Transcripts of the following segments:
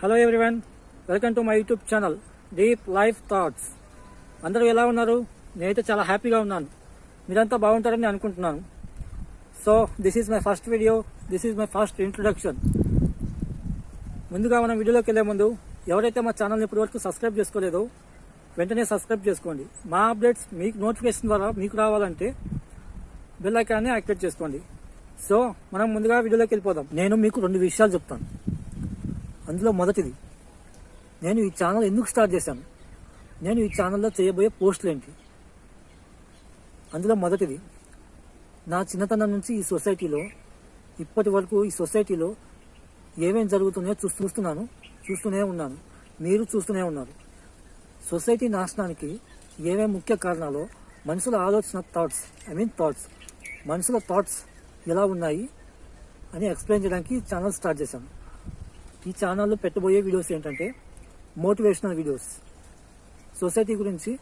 Hello everyone welcome to my YouTube channel deep life thoughts అందరూ ఎలా ఉన్నారు? నేనైతే చాలా హ్యాపీగా ఉన్నాను. మీరంతా బాగుంటారని అనుకుంటున్నాను. So this is my first video this is my first introduction ముందుగా మనం వీడియోలోకి వెళ్ళే ముందు ఎవరైతే మా ఛానల్ని ఇప్పటివరకు సబ్స్క్రైబ్ చేసుకోలేదో వెంటనే సబ్స్క్రైబ్ చేసుకోండి. మా అప్డేట్స్ మీకు నోటిఫికేషన్ ద్వారా మీకు రావాలంటే బెల్ ఐకాన్ని యాక్టివేట్ చేసుకోండి. సో మనం ముందుగా వీడియోలోకి వెళ్ళిపోదాం. నేను మీకు రెండు విషయాలు చెప్తాను. అందులో మొదటిది. నేను ఈ ఛానల్ ఎందుకు స్టార్ట్ చేశాను? నేను ఈ ఛానల్లో చేయబోయే పోస్టులు ఏంటి? అందులో మొదటిది నా చిన్నతనం నుంచి ఈ సొసైటీలో ఇప్పటి వరకు ఈ సొసైటీలో ఏమేమి జరుగుతున్నాయో చూ చూస్తున్నాను చూస్తూనే ఉన్నాను మీరు చూస్తూనే ఉన్నారు. సొసైటీ నాశనానికి ఏమేమి ముఖ్య కారణాలు మనుషుల ఆలోచన థాట్స్ ఐ మీన్ థాట్స్ మనుషుల థాట్స్ ఎలా ఉన్నాయి అని ఎక్స్ప్లెయిన్ చేయడానికి ఈ ఛానల్ స్టార్ట్ చేశాను. ఈ ఛానల్లో పెట్టబోయే వీడియోస్ ఏంటంటే మోటివేషనల్ వీడియోస్. సొసైటీ గురించి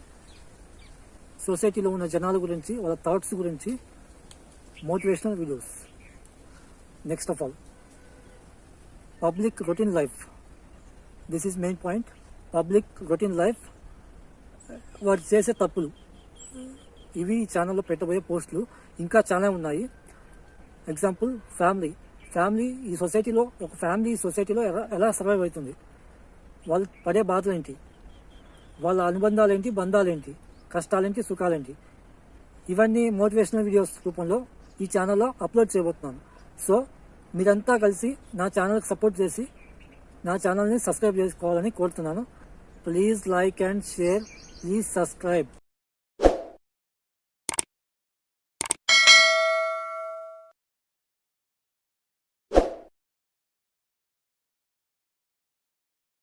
సొసైటీలో ఉన్న జనాల గురించి వాళ్ళ థాట్స్ గురించి motivational videos. Next of all public routine life this is main point public routine life వారు చేసే తప్పులు. ఇవి ఈ ఛానల్లో పెట్టబోయే పోస్టులు. ఇంకా చాలా ఉన్నాయి. ఎగ్జాంపుల్ ఫ్యామిలీ ఫ్యామిలీ ఈ సొసైటీలో ఒక ఫ్యామిలీ ఈ సొసైటీలో ఎలా ఎలా సర్వైవ్ అవుతుంది? వాళ్ళు పడే బాధలు ఏంటి వాళ్ళ అనుబంధాలు ఏంటి బంధాలు ఏంటి కష్టాలేంటి సుఖాలేంటి? ఇవన్నీ మోటివేషనల్ వీడియోస్ రూపంలో ఈ ఛానల్లో అప్లోడ్ చేయబోతున్నాను. సో మీరంతా కలిసి నా ఛానల్కి సపోర్ట్ చేసి నా ఛానల్ని సబ్స్క్రైబ్ చేసుకోవాలని కోరుతున్నాను. Please like and share please subscribe